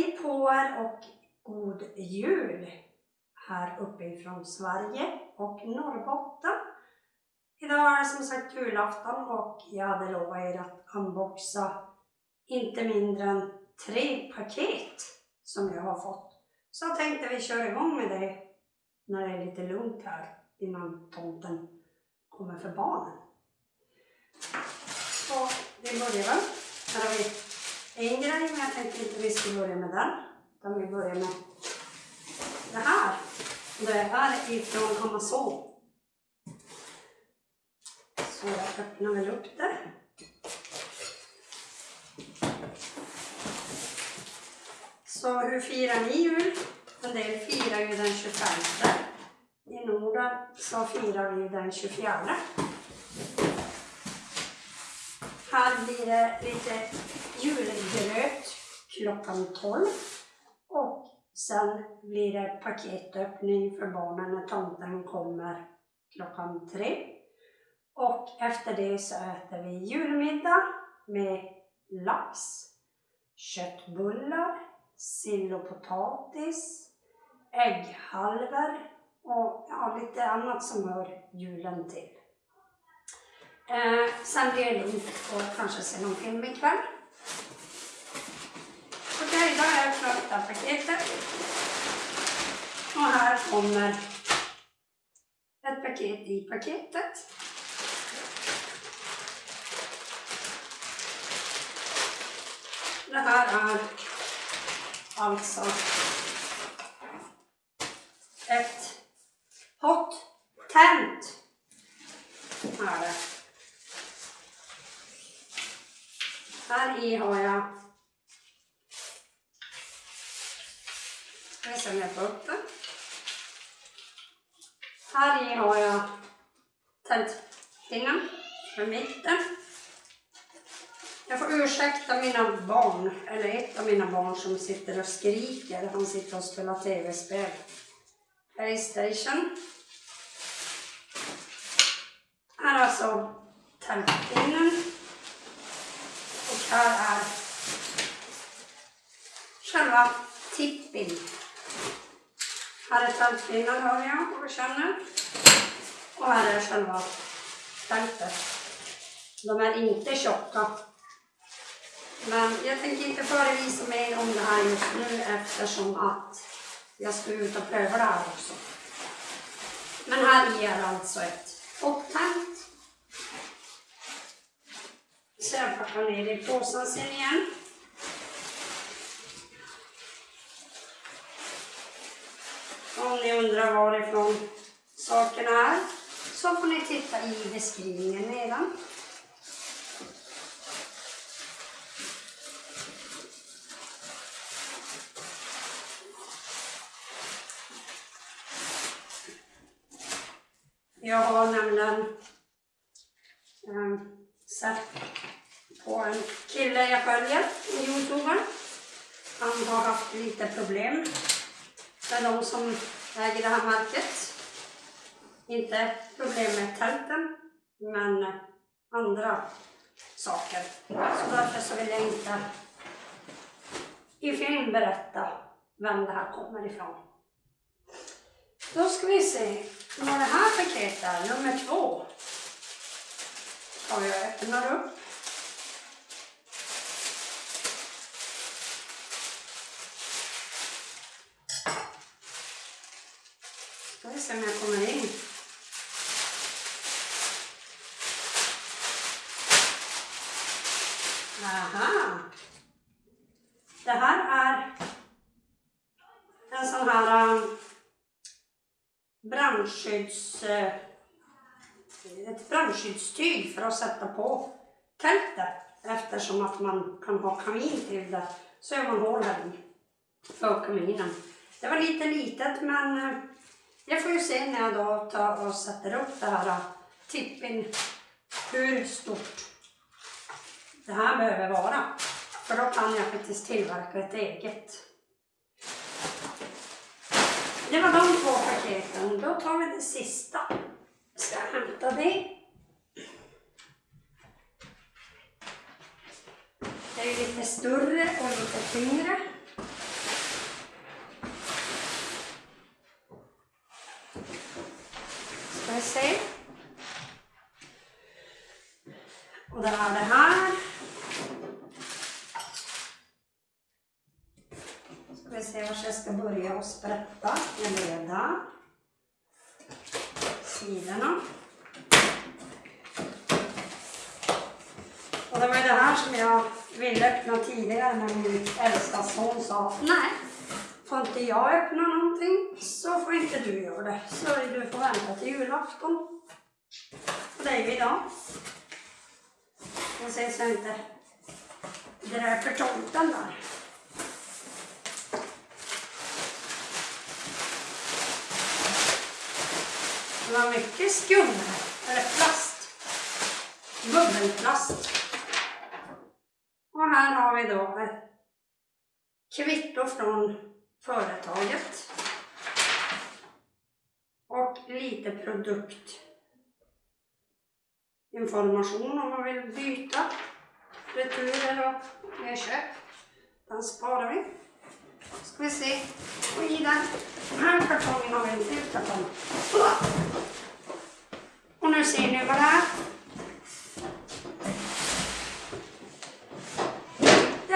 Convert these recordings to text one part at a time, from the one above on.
Hej på er och god jul här uppe ifrån Sverige och Norrbotten. Idag är det som sagt julafton och jag hade lovat er att unboxa inte mindre än tre paket som jag har fått. Så jag tänkte vi kör igång med det när det är lite lugnt här innan tomten kommer för barnen. Så vi börjar väl. Här har vi Eh, en grej, men jag tänkte inte vi skulle börja med den. Utan vi börjar med det här. Det är ifrån Amazon. Så jag öppnar väl upp det. Så hur firar ni jul? En del firar ju den 25. I Norden så firar vi den 24. Här blir det lite julgröt klockan 12. Och sen blir det paketöppning för barnen när tomten kommer klockan 3. Och efter det så äter vi julmiddag med lax, köttbullar, sill och potatis, ägghalvor och ja, lite annat som hör julen till. Eh, sen blir det lugnt och kanske se någon film ikväll. Idag då har jag klart paketet. Och här kommer ett paket i paketet. Det här är alltså ett hot tent. Här. Här i har jag Ska vi se om jag får upp den. Här i har jag tältpinnen för mitten. Jag får ursäkta mina barn, eller ett av mina barn som sitter och skriker. Han sitter och spelar tv-spel. Playstation. Här är alltså tältpinnen. Och här är själva tippin. Här är tältpinnen hör jag och känner. Och här är själva tältet. De är inte tjocka. Men jag tänker inte förevisa mer om det här just nu eftersom att jag ska ut och pröva det här också. Men här är alltså ett upptänkt. Så jag packar ner det i påsen sen igen. Om ni undrar varifrån sakerna är så får ni titta i beskrivningen nedan. Jag har nämligen um, sett på en kille jag följer i Youtube. Han har haft lite problem med de som äger det här märket. Inte problem med tälten, men andra saker. Så därför så vill jag inte i film berätta vem det här kommer ifrån. Då ska vi se vad det här paketet är, nummer två. Och jag öppnar upp. Ska vi se om jag kommer in. Aha. Det här är en sån här um, brandskydds... Eh, ett brandskyddstyg för att sätta på tältet eftersom att man kan ha kamin till det. Så gör man hål här i för kaminen. Det var lite litet men eh, jag får ju se när jag då tar och sätter upp det här uh, tippin hur stort det här behöver vara. För då kan jag faktiskt tillverka ett eget. Det var de två paketen. Då tar vi det sista. Jag Ska hämta det. Det är lite större och lite tyngre. Ska vi se. Och det är det här. Ska vi se var jag ska börja och sprätta. Och det var ju det här som jag ville öppna tidigare när min äldsta son sa nej, får inte jag öppna någonting så får inte du göra det. Så du får vänta till julafton. Och det är ju idag. Jag ser så jag inte dräper tomten där. Det var mycket skum här, eller plast. Bubbelplast. Idag här har vi kvitto från företaget. Och lite produktinformation om man vill byta returer och nedköp. Den sparar vi. Ska vi se. Och i den här kartongen har vi en till kartong. Och nu ser ni vad det är.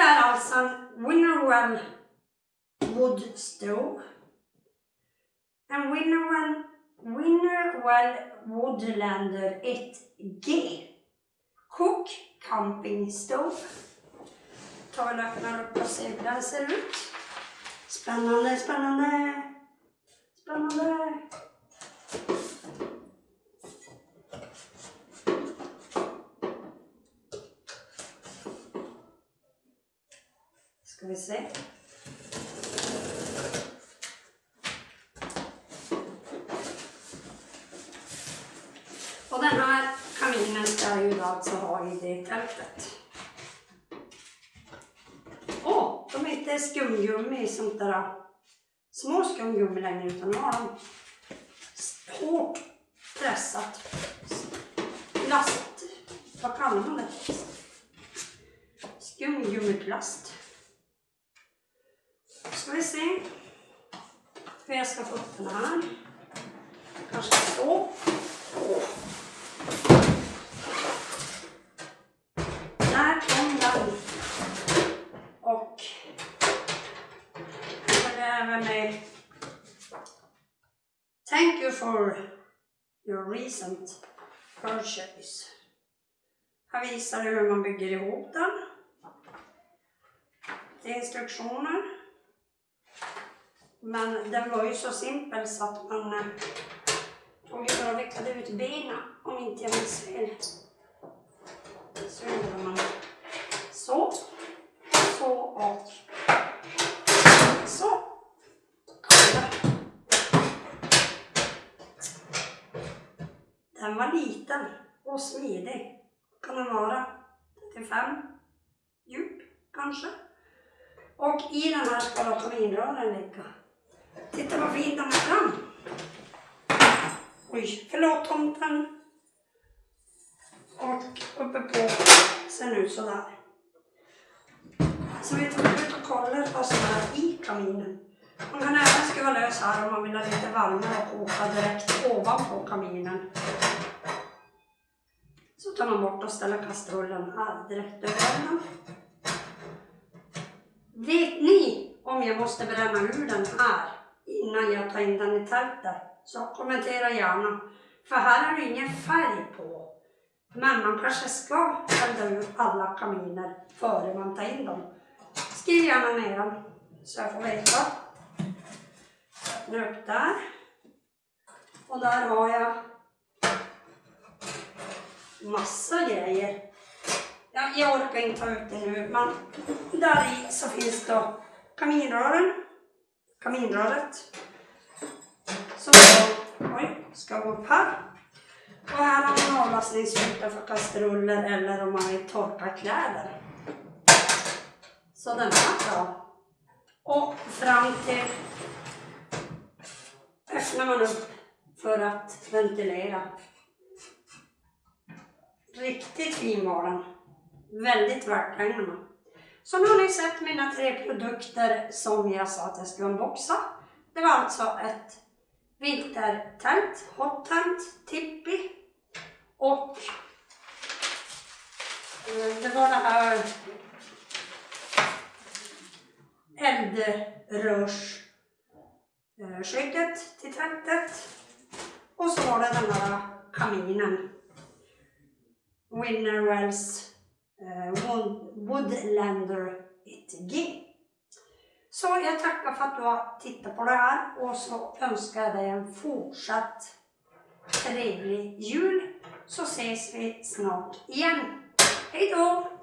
Är alltså en Winnerwell Wood Stove. En Winnerwell, Winnerwell Woodlander 1G. Cook Camping Stove. Ta och öppnar upp och ser hur den ser ut. Spännande, spännande, spännande. Ska vi se. Och den här kaminen ska jag ju då alltså ha i det tältet. Åh, de är inte skumgummi sånt där små skumgummi längre utan nu har de hårt pressat plast. Vad kallar man det? Skumgummiplast. Ska vi se hur jag ska få upp den här. Kanske så. Där kom den. Och jag är även med Thank you for your recent purchase. Här visar det hur man bygger ihop den. Det är instruktioner. Men den var ju så simpel så att man eh, tog ju bara vecklade ut benen om inte jag minns fel. Så gjorde man så, så och så. Den var liten och smidig. Kan den vara 35 djup kanske? Och i den här ska då ligga. Titta vad fin den är fram. Oj, förlåt tomten. Och uppe på ser den ut sådär. Så vi tog ut och kollade vad som är i kaminen. Man kan även skruva lös här om man vill ha lite varmare och koka direkt ovanpå kaminen. Så tar man bort och ställer kastrullen här direkt över den. Vet ni om jag måste bränna ur den här innan jag tar in den i tältet? Så kommentera gärna. För här är det ingen färg på. Men man kanske ska elda ur alla kaminer före man tar in dem. Skriv gärna ner dem så jag får veta. Öppna upp där. Och där har jag massa grejer. Ja, jag orkar inte ta ut det nu, men där i så finns då kaminrören, kaminröret. Som då, oj, ska gå upp här. Och här har man avlastningsyta för kastruller eller om man vill torka kläder. Så den här bra. Och fram till öppnar man upp för att ventilera. Riktigt fin var den. Väldigt värt pengarna. Så nu har ni sett mina tre produkter som jag sa att jag skulle unboxa. Det var alltså ett vintertält, hot tent, tippi och eh, det var det här eldrörsskyddet till tältet Och så var det den här kaminen. Winnerwells Eh, Woodlander 1G. Så jag tackar för att du har tittat på det här och så önskar jag dig en fortsatt trevlig jul så ses vi snart igen. Hej då!